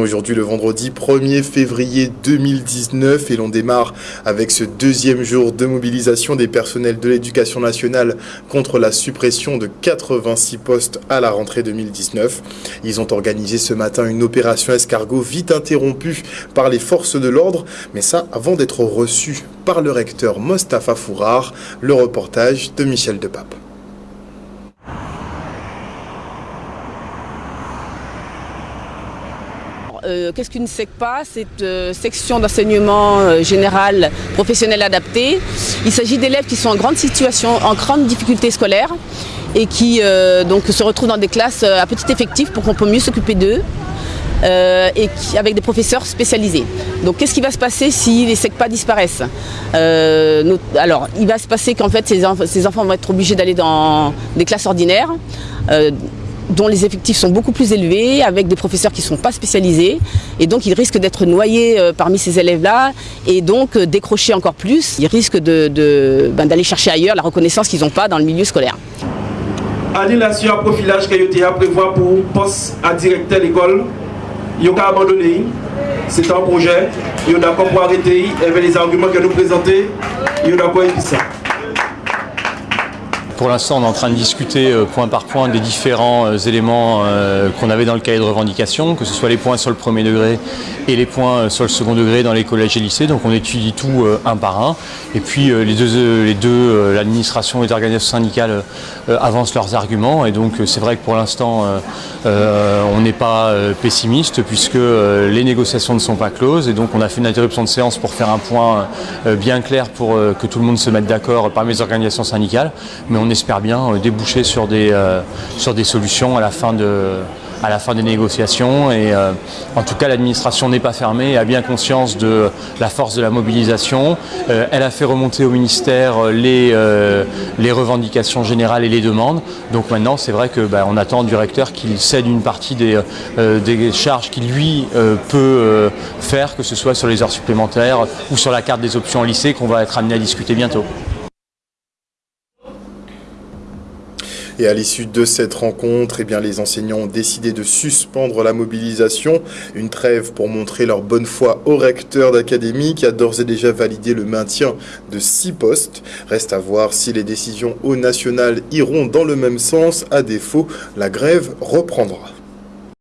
Aujourd'hui le vendredi 1er février 2019 et l'on démarre avec ce deuxième jour de mobilisation des personnels de l'éducation nationale contre la suppression de 86 postes à la rentrée 2019. Ils ont organisé ce matin une opération escargot vite interrompue par les forces de l'ordre, mais ça avant d'être reçu par le recteur Mostafa Fourar, le reportage de Michel Depape. Euh, qu'est-ce qu'une SECPA C'est euh, section d'enseignement euh, général professionnel adapté. Il s'agit d'élèves qui sont en grande situation, en grande difficulté scolaire et qui donc, se retrouvent dans des classes à petit effectif pour qu'on puisse mieux s'occuper d'eux. et avec des professeurs spécialisés. Donc qu'est-ce qui va se passer si les SECPA disparaissent? Alors il va se passer qu'en fait ces, enfants vont être obligés d'aller dans des classes ordinaires dont les effectifs sont beaucoup plus élevés, avec des professeurs qui ne sont pas spécialisés. Et donc, ils risquent d'être noyés euh, parmi ces élèves-là et donc euh, décrocher encore plus. Ils risquent ben, d'aller chercher ailleurs la reconnaissance qu'ils n'ont pas dans le milieu scolaire. Annulation à profilage qu'IOTA prévoit pour poste à directeur d'école. Il a abandonné. C'est un projet. Il d'accord pour arrêter avec les arguments que nous présentons. Il d'accord avec ça. Pour l'instant, on est en train de discuter euh, point par point des différents euh, éléments euh, qu'on avait dans le cahier de revendication, que ce soit les points sur le premier degré et les points sur le second degré dans les collèges et lycées. Donc on étudie tout un par un. Et puis les deux, les deux l'administration et les organisations syndicales avancent leurs arguments. Et donc c'est vrai que pour l'instant, on n'est pas pessimiste puisque les négociations ne sont pas closes. Et donc on a fait une interruption de séance pour faire un point bien clair pour que tout le monde se mette d'accord parmi les organisations syndicales. Mais on espère bien euh, déboucher sur des, euh, sur des solutions à la fin de, à la fin des négociations et euh, en tout cas l'administration n'est pas fermée, a bien conscience de la force de la mobilisation. elle a fait remonter au ministère les, les revendications générales et les demandes. Donc maintenant c'est vrai qu'on bah, attend du recteur qu'il cède une partie des, des charges qu'il lui peut faire, que ce soit sur les heures supplémentaires ou sur la carte des options au lycée qu'on va être amené à discuter bientôt. Et à l'issue de cette rencontre, eh les enseignants ont décidé de suspendre la mobilisation. Une trêve pour montrer leur bonne foi au recteur d'académie qui a d'ores et déjà validé le maintien de six postes. Reste à voir si les décisions au national iront dans le même sens. À défaut, la grève reprendra.